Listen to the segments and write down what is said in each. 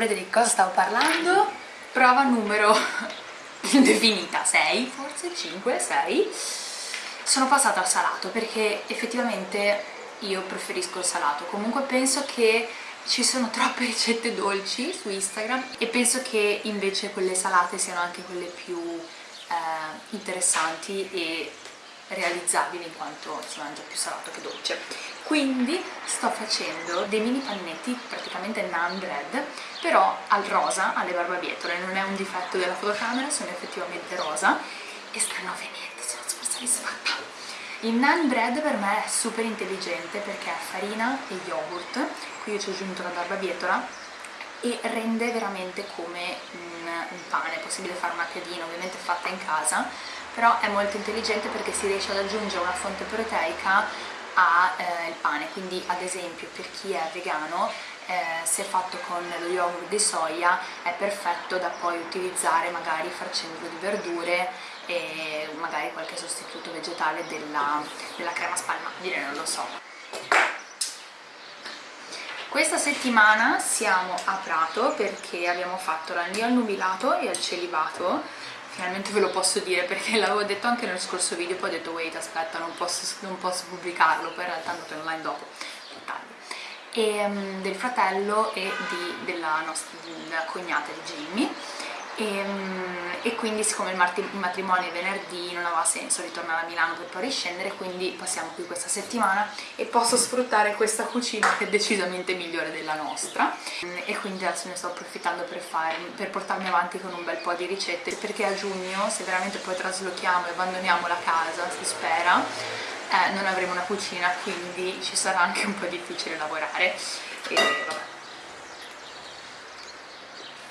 saprete di cosa stavo parlando? Prova numero indefinita 6 forse 5 6 sono passata al salato perché effettivamente io preferisco il salato. Comunque penso che ci sono troppe ricette dolci su Instagram e penso che invece quelle salate siano anche quelle più eh, interessanti e realizzabili in quanto si mangia più salato che dolce. Quindi sto facendo dei mini pannetti praticamente naan bread però al rosa, alle barbabietole. Non è un difetto della fotocamera, sono effettivamente rosa. E stanno venendo, sono soddisfatta il naan bread per me è super intelligente perché è farina e yogurt. Qui io ci ho aggiunto la barbabietola e rende veramente come un, un pane, è possibile fare una piadina ovviamente fatta in casa però è molto intelligente perché si riesce ad aggiungere una fonte proteica al eh, pane, quindi ad esempio per chi è vegano eh, se fatto con lo yogurt di soia è perfetto da poi utilizzare magari farcendolo di verdure e magari qualche sostituto vegetale della, della crema spalmabile, non lo so. Questa settimana siamo a Prato perché abbiamo fatto l'annio al nubilato e al celibato finalmente ve lo posso dire perché l'avevo detto anche nel scorso video poi ho detto wait aspetta non posso, non posso pubblicarlo poi in realtà è andato online dopo e, um, del fratello e di, della, nostra, della cognata di Jimmy e, um, e quindi siccome il matrimonio è venerdì non aveva senso ritornare a Milano per poi riscendere quindi passiamo qui questa settimana e posso sfruttare questa cucina che è decisamente migliore della nostra. E quindi adesso ne sto approfittando per, fare, per portarmi avanti con un bel po' di ricette perché a giugno se veramente poi traslochiamo e abbandoniamo la casa si spera eh, non avremo una cucina quindi ci sarà anche un po' difficile lavorare. E vabbè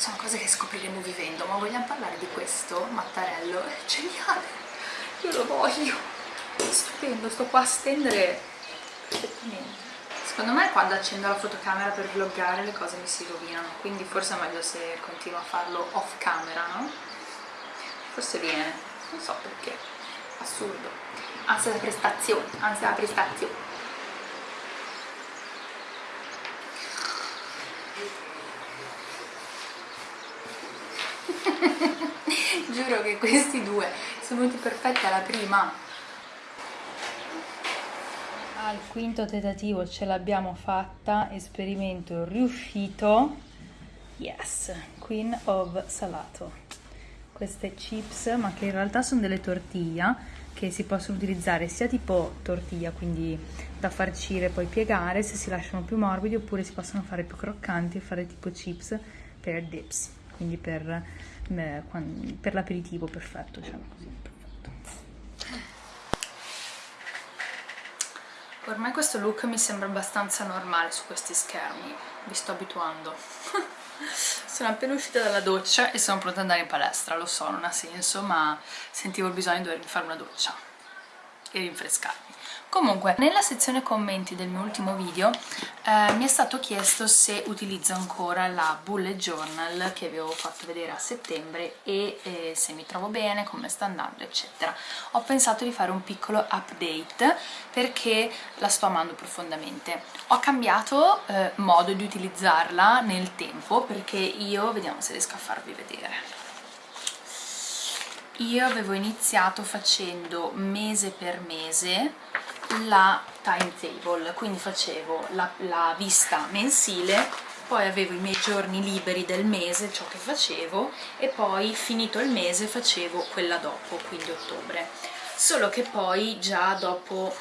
sono cose che scopriremo vivendo ma vogliamo parlare di questo mattarello? è geniale! Io lo voglio! Stupendo sto qua a stendere secondo me quando accendo la fotocamera per vloggare le cose mi si rovinano quindi forse è meglio se continuo a farlo off camera no? forse viene non so perché. Assurdo. Ansia da prestazione ansia da prestazione giuro che questi due sono venuti perfetti alla prima. Al quinto tentativo ce l'abbiamo fatta esperimento riuscito. Yes queen of salato. Queste chips ma che in realtà sono delle tortiglia che si possono utilizzare sia tipo tortiglia quindi da farcire e poi piegare se si lasciano più morbidi oppure si possono fare più croccanti e fare tipo chips per dips quindi per, eh, per l'aperitivo perfetto diciamo così ormai questo look mi sembra abbastanza normale su questi schermi vi sto abituando. Sono appena uscita dalla doccia e sono pronta ad andare in palestra lo so non ha senso ma sentivo il bisogno di fare una doccia e rinfrescarmi Comunque, nella sezione commenti del mio ultimo video eh, mi è stato chiesto se utilizzo ancora la bullet journal che avevo fatto vedere a settembre e eh, se mi trovo bene, come sta andando, eccetera. Ho pensato di fare un piccolo update perché la sto amando profondamente. Ho cambiato eh, modo di utilizzarla nel tempo perché io, vediamo se riesco a farvi vedere io avevo iniziato facendo mese per mese la timetable, quindi facevo la, la vista mensile poi avevo i miei giorni liberi del mese, ciò che facevo, e poi finito il mese facevo quella dopo, quindi ottobre. Solo che poi già dopo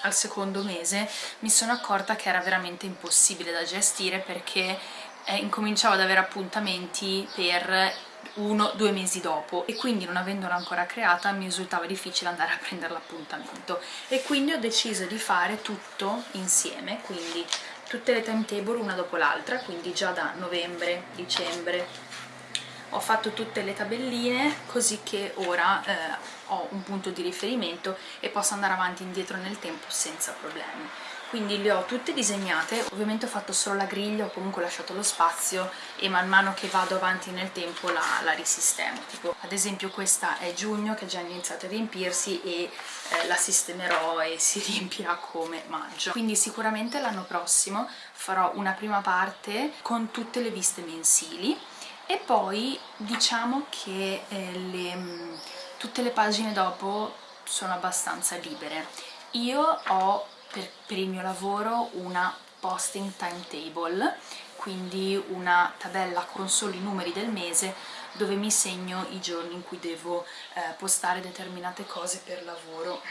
al secondo mese mi sono accorta che era veramente impossibile da gestire perché eh, incominciavo ad avere appuntamenti per uno o due mesi dopo e quindi non avendola ancora creata mi risultava difficile andare a prendere l'appuntamento. E quindi ho deciso di fare tutto insieme quindi tutte le timetable una dopo l'altra quindi già da novembre, dicembre. Ho fatto tutte le tabelline così che ora eh, ho un punto di riferimento e posso andare avanti e indietro nel tempo senza problemi quindi le ho tutte disegnate. Ovviamente ho fatto solo la griglia ho comunque lasciato lo spazio e man mano che vado avanti nel tempo la, la risistemo. Tipo ad esempio questa è giugno che è già iniziato a riempirsi e eh, la sistemerò e si riempirà come maggio. Quindi sicuramente l'anno prossimo farò una prima parte con tutte le viste mensili e poi diciamo che eh, le, mm, tutte le pagine dopo sono abbastanza libere. Io ho per, per il mio lavoro una posting timetable quindi una tabella con solo i numeri del mese dove mi segno i giorni in cui devo eh, postare determinate cose per lavoro.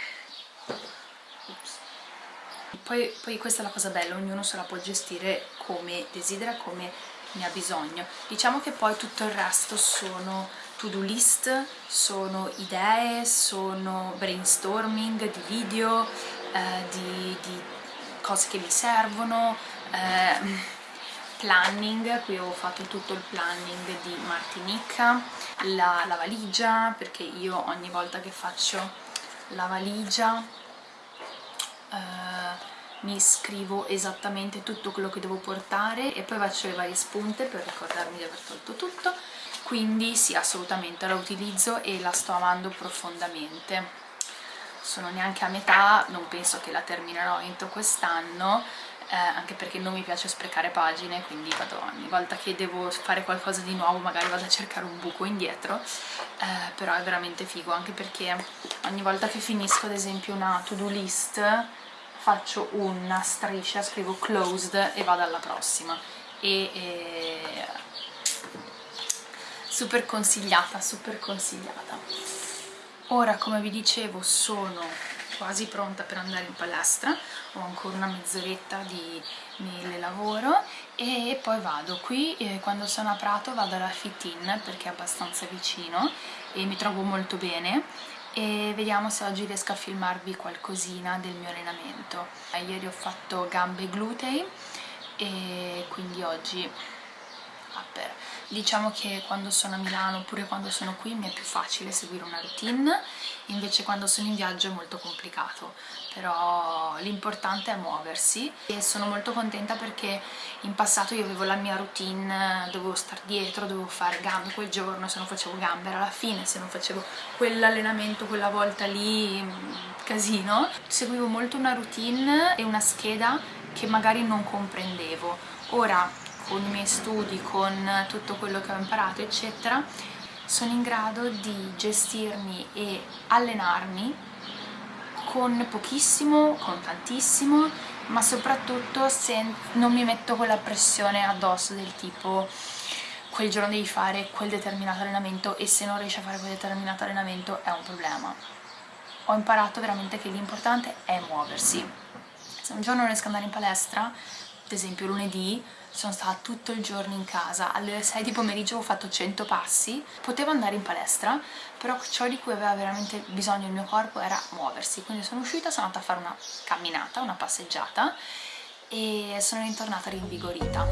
Poi, poi, questa è la cosa bella, ognuno se la può gestire come desidera, come ne ha bisogno. Diciamo che poi tutto il resto sono to-do list, sono idee, sono brainstorming di video, eh, di, di, cose che mi servono, eh, planning, qui ho fatto tutto il planning di Martinica, la, la valigia, perché io ogni volta che faccio la valigia eh, mi scrivo esattamente tutto quello che devo portare e poi faccio le varie spunte per ricordarmi di aver tolto tutto quindi sì assolutamente la utilizzo e la sto amando profondamente. Sono neanche a metà, non penso che la terminerò entro quest'anno eh, anche perché non mi piace sprecare pagine quindi vado ogni volta che devo fare qualcosa di nuovo magari vado a cercare un buco indietro eh, però è veramente figo anche perché ogni volta che finisco ad esempio una to do list faccio una striscia, scrivo closed e vado alla prossima. E, e super consigliata, super consigliata. Ora come vi dicevo sono quasi pronta per andare in palestra. Ho ancora una mezz'oretta di mille lavoro e poi vado qui eh, quando sono a Prato vado alla Fit In perché è abbastanza vicino e mi trovo molto bene. E vediamo se oggi riesco a filmarvi qualcosina del mio allenamento. Ieri ho fatto gambe glutei e quindi oggi upper diciamo che quando sono a Milano oppure quando sono qui mi è più facile seguire una routine invece quando sono in viaggio è molto complicato però l'importante è muoversi e sono molto contenta perché in passato io avevo la mia routine dovevo stare dietro, dovevo fare gambe quel giorno se non facevo gambe era alla fine se non facevo quell'allenamento quella volta lì mm, casino. Seguivo molto una routine e una scheda che magari non comprendevo. Ora con i miei studi, con tutto quello che ho imparato eccetera sono in grado di gestirmi e allenarmi con pochissimo, con tantissimo ma soprattutto se non mi metto quella pressione addosso del tipo quel giorno devi fare quel determinato allenamento e se non riesci a fare quel determinato allenamento è un problema. Ho imparato veramente che l'importante è muoversi. Se un giorno non riesco ad andare in palestra ad esempio lunedì sono stata tutto il giorno in casa, alle 6 di pomeriggio ho fatto 100 passi, potevo andare in palestra, però ciò di cui aveva veramente bisogno il mio corpo era muoversi, quindi sono uscita, sono andata a fare una camminata, una passeggiata e sono ritornata rinvigorita.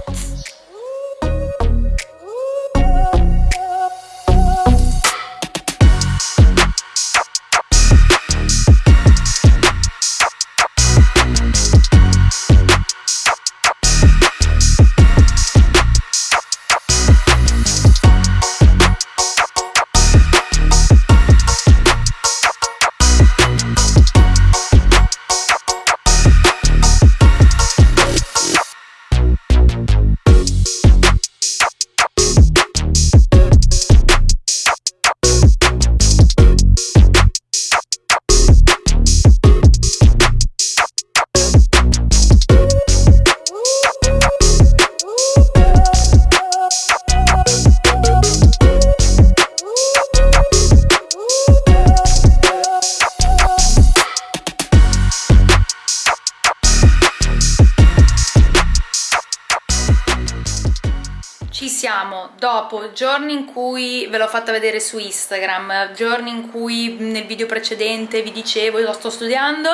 Dopo giorni in cui ve l'ho fatta vedere su Instagram, giorni in cui nel video precedente vi dicevo lo sto studiando,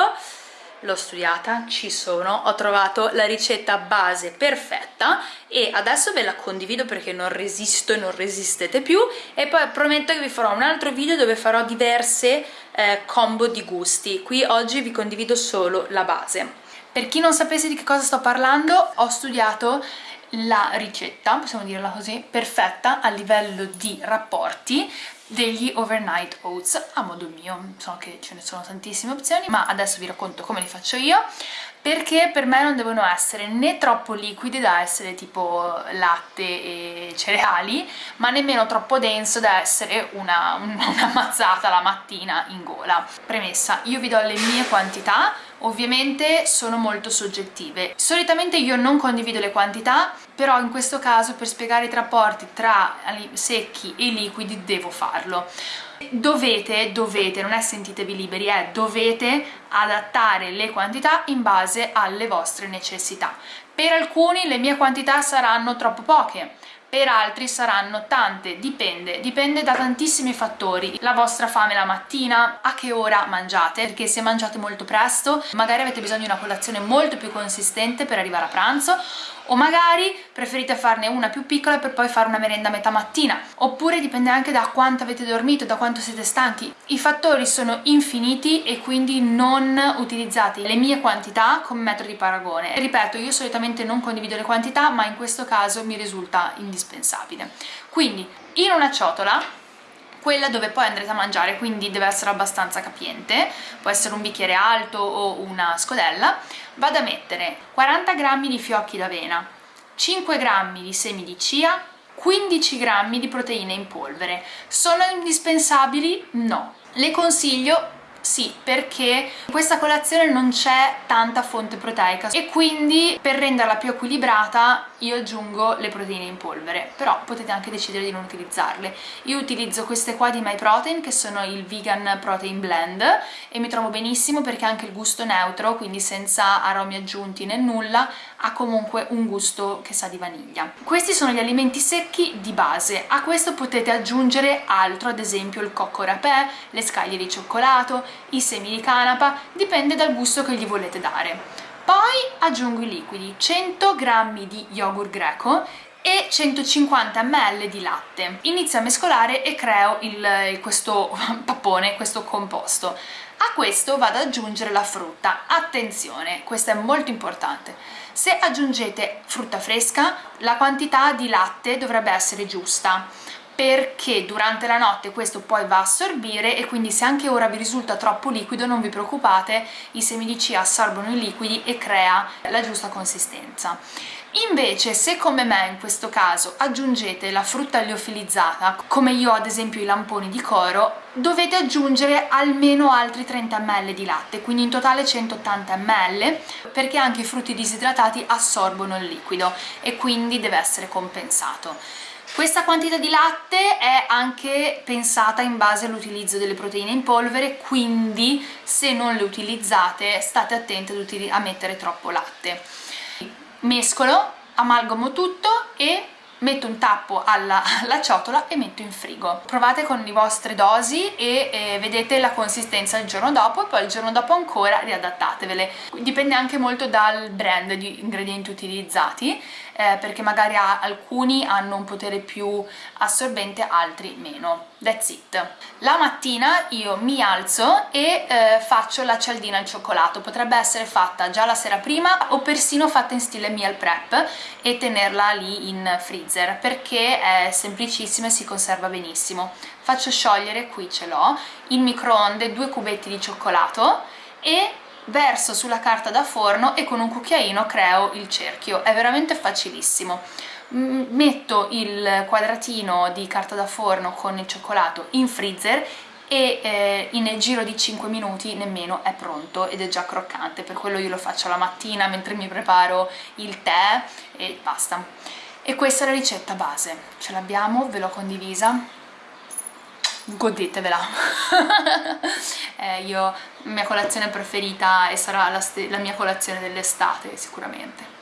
l'ho studiata, ci sono, ho trovato la ricetta base perfetta e adesso ve la condivido perché non resisto e non resistete più e poi prometto che vi farò un altro video dove farò diverse eh, combo di gusti, qui oggi vi condivido solo la base. Per chi non sapesse di che cosa sto parlando, ho studiato la ricetta, possiamo dirla così, perfetta a livello di rapporti degli overnight oats a modo mio, so che ce ne sono tantissime opzioni ma adesso vi racconto come li faccio io perché per me non devono essere né troppo liquidi da essere tipo latte e cereali ma nemmeno troppo denso da essere una, una mazzata la mattina in gola. Premessa, io vi do le mie quantità ovviamente sono molto soggettive. Solitamente io non condivido le quantità però in questo caso per spiegare i rapporti tra secchi e liquidi devo farlo. Dovete, dovete, non è sentitevi liberi, è dovete adattare le quantità in base alle vostre necessità. Per alcuni le mie quantità saranno troppo poche, per altri saranno tante, dipende, dipende da tantissimi fattori, la vostra fame la mattina, a che ora mangiate, perché se mangiate molto presto magari avete bisogno di una colazione molto più consistente per arrivare a pranzo o magari preferite farne una più piccola per poi fare una merenda a metà mattina. Oppure dipende anche da quanto avete dormito, da quanto siete stanchi. I fattori sono infiniti e quindi non utilizzate le mie quantità come metodo di paragone. Ripeto io solitamente non condivido le quantità ma in questo caso mi risulta indispensabile. Quindi in una ciotola quella dove poi andrete a mangiare, quindi deve essere abbastanza capiente, può essere un bicchiere alto o una scodella, vado a mettere 40 g di fiocchi d'avena, 5 g di semi di chia, 15 g di proteine in polvere. Sono indispensabili? No. Le consiglio sì, perché in questa colazione non c'è tanta fonte proteica e quindi per renderla più equilibrata io aggiungo le proteine in polvere, però potete anche decidere di non utilizzarle. Io utilizzo queste qua di MyProtein che sono il Vegan Protein Blend e mi trovo benissimo perché anche il gusto neutro, quindi senza aromi aggiunti né nulla, ha comunque un gusto che sa di vaniglia. Questi sono gli alimenti secchi di base, a questo potete aggiungere altro, ad esempio il cocco rapè, le scaglie di cioccolato, i semi di canapa, dipende dal gusto che gli volete dare. Poi aggiungo i liquidi, 100 g di yogurt greco e 150 ml di latte. Inizio a mescolare e creo il, questo pappone, questo composto. A questo vado ad aggiungere la frutta. Attenzione, questo è molto importante. Se aggiungete frutta fresca, la quantità di latte dovrebbe essere giusta perché durante la notte questo poi va a assorbire e quindi se anche ora vi risulta troppo liquido non vi preoccupate, i semi di chia assorbono i liquidi e crea la giusta consistenza. Invece se come me in questo caso aggiungete la frutta liofilizzata, come io ad esempio i lamponi di coro, dovete aggiungere almeno altri 30 ml di latte, quindi in totale 180 ml, perché anche i frutti disidratati assorbono il liquido e quindi deve essere compensato. Questa quantità di latte è anche pensata in base all'utilizzo delle proteine in polvere, quindi se non le utilizzate state attenti a mettere troppo latte. Mescolo, amalgamo tutto e metto un tappo alla, alla, ciotola e metto in frigo. Provate con le vostre dosi e eh, vedete la consistenza il giorno dopo e poi il giorno dopo ancora riadattatevele. Dipende anche molto dal brand di ingredienti utilizzati eh, perché magari alcuni hanno un potere più assorbente, altri meno. That's it. La mattina io mi alzo e eh, faccio la cialdina al cioccolato. Potrebbe essere fatta già la sera prima o persino fatta in stile meal prep e tenerla lì in freezer perché è semplicissima e si conserva benissimo. Faccio sciogliere, qui ce l'ho, in microonde due cubetti di cioccolato e verso sulla carta da forno e con un cucchiaino creo il cerchio, è veramente facilissimo. Metto il quadratino di carta da forno con il cioccolato in freezer e eh, in giro di 5 minuti nemmeno è pronto ed è già croccante, per quello io lo faccio la mattina mentre mi preparo il tè e basta. E questa è la ricetta base, ce l'abbiamo, ve l'ho condivisa, godetevela. Eh, io, mia colazione preferita e sarà la, la mia colazione dell'estate sicuramente